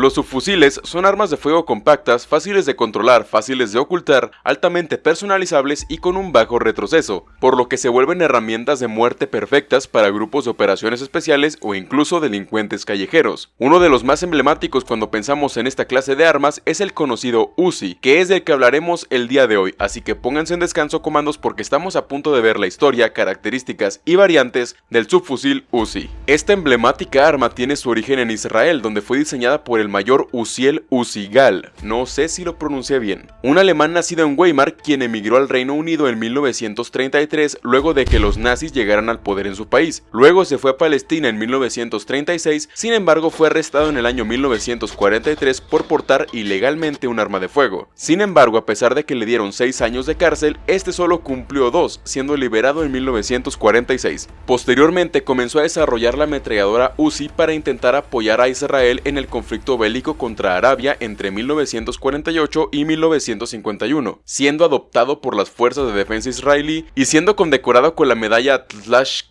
Los subfusiles son armas de fuego compactas, fáciles de controlar, fáciles de ocultar, altamente personalizables y con un bajo retroceso, por lo que se vuelven herramientas de muerte perfectas para grupos de operaciones especiales o incluso delincuentes callejeros. Uno de los más emblemáticos cuando pensamos en esta clase de armas es el conocido Uzi, que es del que hablaremos el día de hoy, así que pónganse en descanso comandos porque estamos a punto de ver la historia, características y variantes del subfusil Uzi. Esta emblemática arma tiene su origen en Israel, donde fue diseñada por el mayor Uziel Uzigal, no sé si lo pronuncié bien, un alemán nacido en Weimar quien emigró al Reino Unido en 1933 luego de que los nazis llegaran al poder en su país. Luego se fue a Palestina en 1936, sin embargo fue arrestado en el año 1943 por portar ilegalmente un arma de fuego. Sin embargo, a pesar de que le dieron 6 años de cárcel, este solo cumplió 2, siendo liberado en 1946. Posteriormente comenzó a desarrollar la ametralladora Uzi para intentar apoyar a Israel en el conflicto bélico contra Arabia entre 1948 y 1951, siendo adoptado por las fuerzas de defensa israelí y siendo condecorado con la medalla Tlash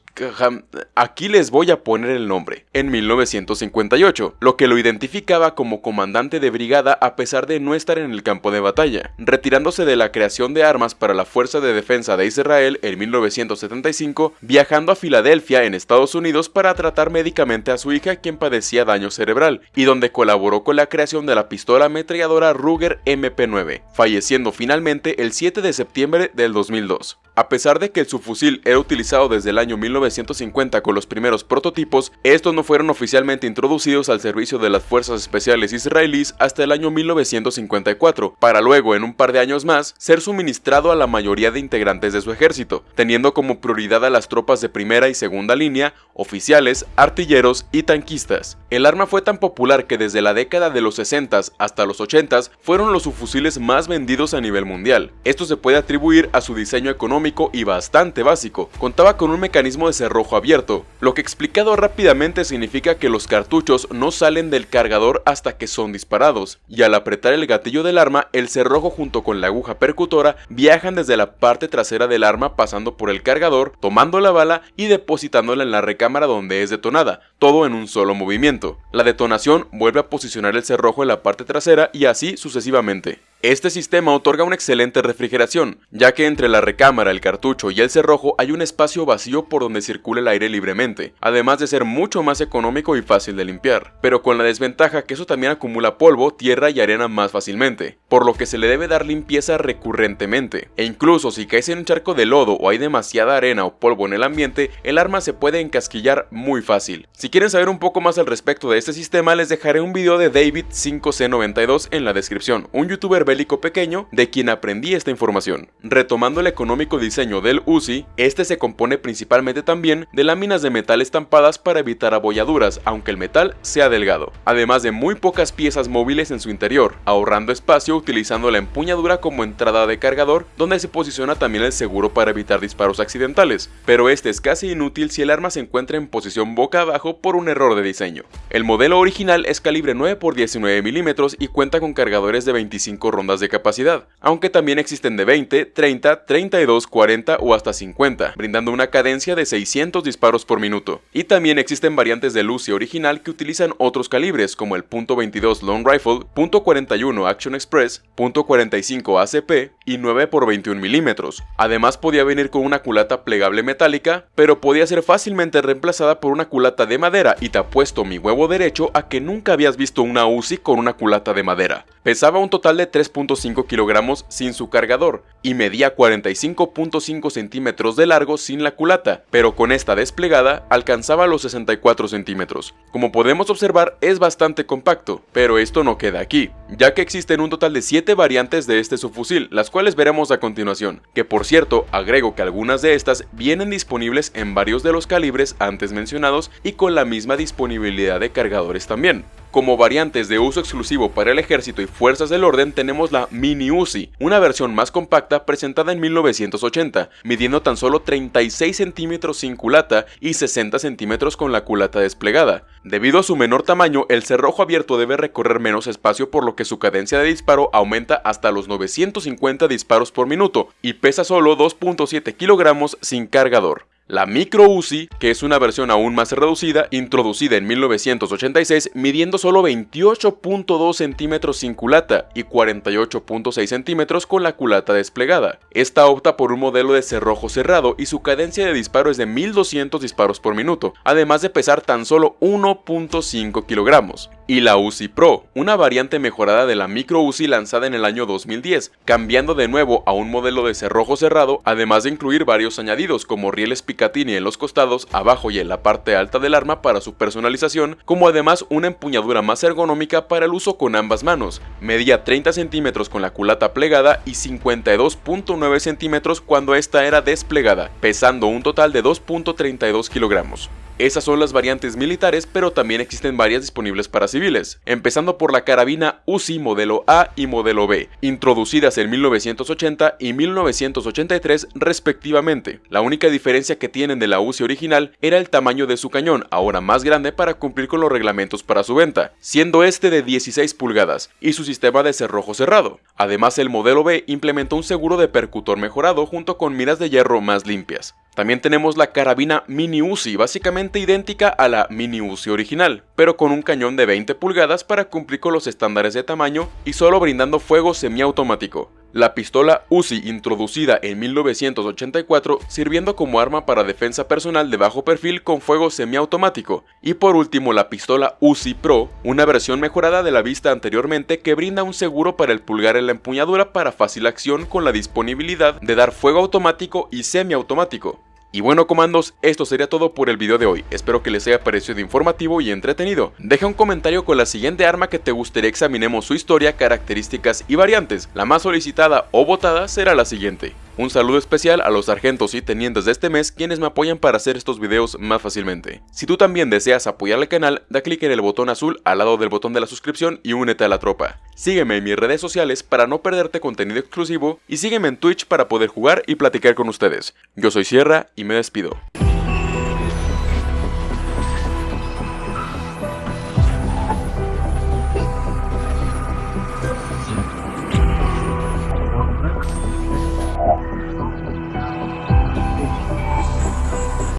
aquí les voy a poner el nombre, en 1958, lo que lo identificaba como comandante de brigada a pesar de no estar en el campo de batalla, retirándose de la creación de armas para la Fuerza de Defensa de Israel en 1975, viajando a Filadelfia en Estados Unidos para tratar médicamente a su hija quien padecía daño cerebral, y donde colaboró con la creación de la pistola ametralladora Ruger MP9, falleciendo finalmente el 7 de septiembre del 2002. A pesar de que el subfusil era utilizado desde el año 1950 con los primeros prototipos, estos no fueron oficialmente introducidos al servicio de las fuerzas especiales israelíes hasta el año 1954, para luego en un par de años más ser suministrado a la mayoría de integrantes de su ejército, teniendo como prioridad a las tropas de primera y segunda línea, oficiales, artilleros y tanquistas. El arma fue tan popular que desde la década de los 60 hasta los 80 fueron los subfusiles más vendidos a nivel mundial. Esto se puede atribuir a su diseño económico y bastante básico. Contaba con un mecanismo de cerrojo abierto, lo que explicado rápidamente significa que los cartuchos no salen del cargador hasta que son disparados, y al apretar el gatillo del arma, el cerrojo junto con la aguja percutora viajan desde la parte trasera del arma pasando por el cargador, tomando la bala y depositándola en la recámara donde es detonada, todo en un solo movimiento. La detonación vuelve a posicionar el cerrojo en la parte trasera y así sucesivamente. Este sistema otorga una excelente refrigeración, ya que entre la recámara, el cartucho y el cerrojo hay un espacio vacío por donde circula el aire libremente, además de ser mucho más económico y fácil de limpiar, pero con la desventaja que eso también acumula polvo, tierra y arena más fácilmente, por lo que se le debe dar limpieza recurrentemente, e incluso si caes en un charco de lodo o hay demasiada arena o polvo en el ambiente, el arma se puede encasquillar muy fácil. Si quieren saber un poco más al respecto de este sistema, les dejaré un video de David 5C92 en la descripción, un youtuber pequeño de quien aprendí esta información. Retomando el económico diseño del Uzi, este se compone principalmente también de láminas de metal estampadas para evitar abolladuras, aunque el metal sea delgado, además de muy pocas piezas móviles en su interior, ahorrando espacio utilizando la empuñadura como entrada de cargador, donde se posiciona también el seguro para evitar disparos accidentales, pero este es casi inútil si el arma se encuentra en posición boca abajo por un error de diseño. El modelo original es calibre 9x19 mm y cuenta con cargadores de 25 rondas de capacidad, aunque también existen de 20, 30, 32, 40 o hasta 50, brindando una cadencia de 600 disparos por minuto. Y también existen variantes de Lucy original que utilizan otros calibres como el .22 Long Rifle, .41 Action Express, .45 ACP y 9x21 mm. Además podía venir con una culata plegable metálica, pero podía ser fácilmente reemplazada por una culata de madera y te apuesto mi huevo derecho a que nunca habías visto una Uzi con una culata de madera. Pesaba un total de 3.5 kilogramos sin su cargador y medía 45.5 centímetros de largo sin la culata, pero con esta desplegada alcanzaba los 64 centímetros. Como podemos observar es bastante compacto, pero esto no queda aquí, ya que existen un total de 7 variantes de este subfusil, las cuales veremos a continuación, que por cierto agrego que algunas de estas vienen disponibles en varios de los calibres antes mencionados y con la misma disponibilidad de cargadores también. Como variantes de uso exclusivo para el ejército y fuerzas del orden tenemos la Mini Uzi, una versión más compacta presentada en 1980, midiendo tan solo 36 centímetros sin culata y 60 centímetros con la culata desplegada. Debido a su menor tamaño, el cerrojo abierto debe recorrer menos espacio por lo que su cadencia de disparo aumenta hasta los 950 disparos por minuto y pesa solo 2.7 kilogramos sin cargador. La Micro Uzi, que es una versión aún más reducida, introducida en 1986, midiendo solo 28.2 centímetros sin culata y 48.6 centímetros con la culata desplegada. Esta opta por un modelo de cerrojo cerrado y su cadencia de disparo es de 1200 disparos por minuto, además de pesar tan solo 1.5 kilogramos y la Uzi Pro, una variante mejorada de la Micro Uzi lanzada en el año 2010, cambiando de nuevo a un modelo de cerrojo cerrado, además de incluir varios añadidos como rieles Picatinny en los costados, abajo y en la parte alta del arma para su personalización, como además una empuñadura más ergonómica para el uso con ambas manos. Medía 30 centímetros con la culata plegada y 52.9 centímetros cuando esta era desplegada, pesando un total de 2.32 kilogramos. Esas son las variantes militares, pero también existen varias disponibles para civiles, empezando por la carabina UCI modelo A y modelo B, introducidas en 1980 y 1983 respectivamente. La única diferencia que tienen de la UCI original era el tamaño de su cañón, ahora más grande para cumplir con los reglamentos para su venta, siendo este de 16 pulgadas, y su sistema de cerrojo cerrado. Además el modelo B implementó un seguro de percutor mejorado junto con miras de hierro más limpias. También tenemos la carabina Mini Uzi, básicamente idéntica a la Mini Uzi original, pero con un cañón de 20 pulgadas para cumplir con los estándares de tamaño y solo brindando fuego semiautomático. La pistola Uzi introducida en 1984 sirviendo como arma para defensa personal de bajo perfil con fuego semiautomático. Y por último la pistola Uzi Pro, una versión mejorada de la vista anteriormente que brinda un seguro para el pulgar en la empuñadura para fácil acción con la disponibilidad de dar fuego automático y semiautomático. Y bueno comandos, esto sería todo por el video de hoy, espero que les haya parecido informativo y entretenido. Deja un comentario con la siguiente arma que te gustaría examinemos su historia, características y variantes, la más solicitada o votada será la siguiente. Un saludo especial a los sargentos y tenientes de este mes quienes me apoyan para hacer estos videos más fácilmente. Si tú también deseas apoyar al canal, da clic en el botón azul al lado del botón de la suscripción y únete a la tropa. Sígueme en mis redes sociales para no perderte contenido exclusivo y sígueme en Twitch para poder jugar y platicar con ustedes. Yo soy Sierra y me despido.